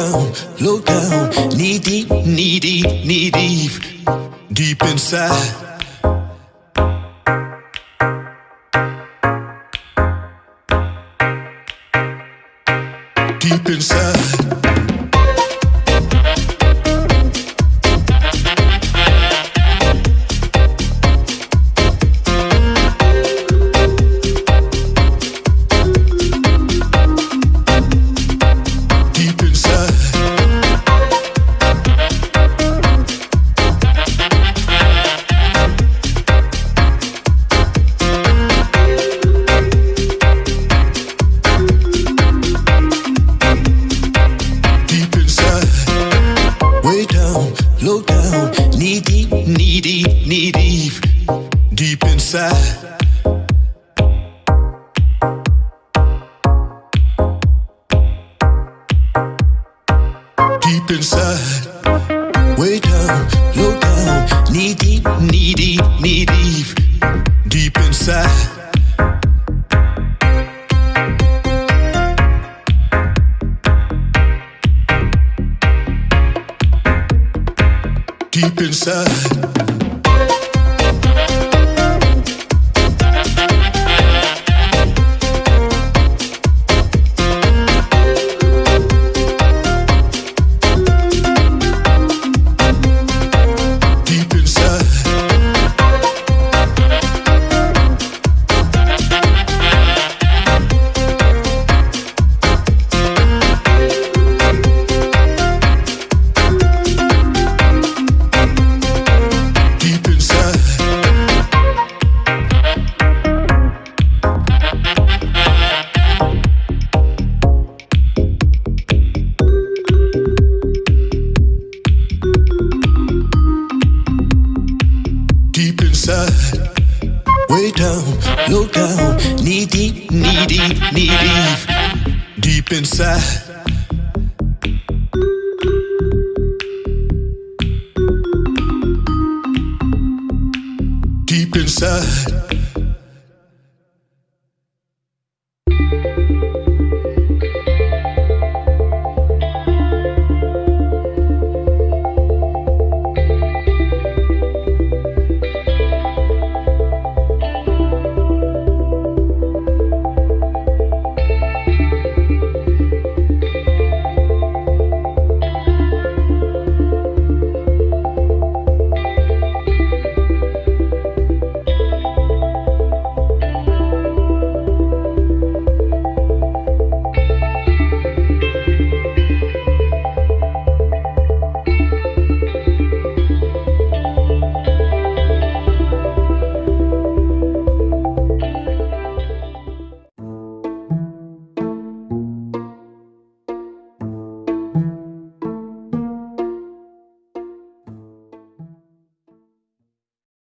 down, low down, knee deep, knee deep, knee deep, deep inside. inside. Way down, low down, knee deep, knee deep, knee deep. side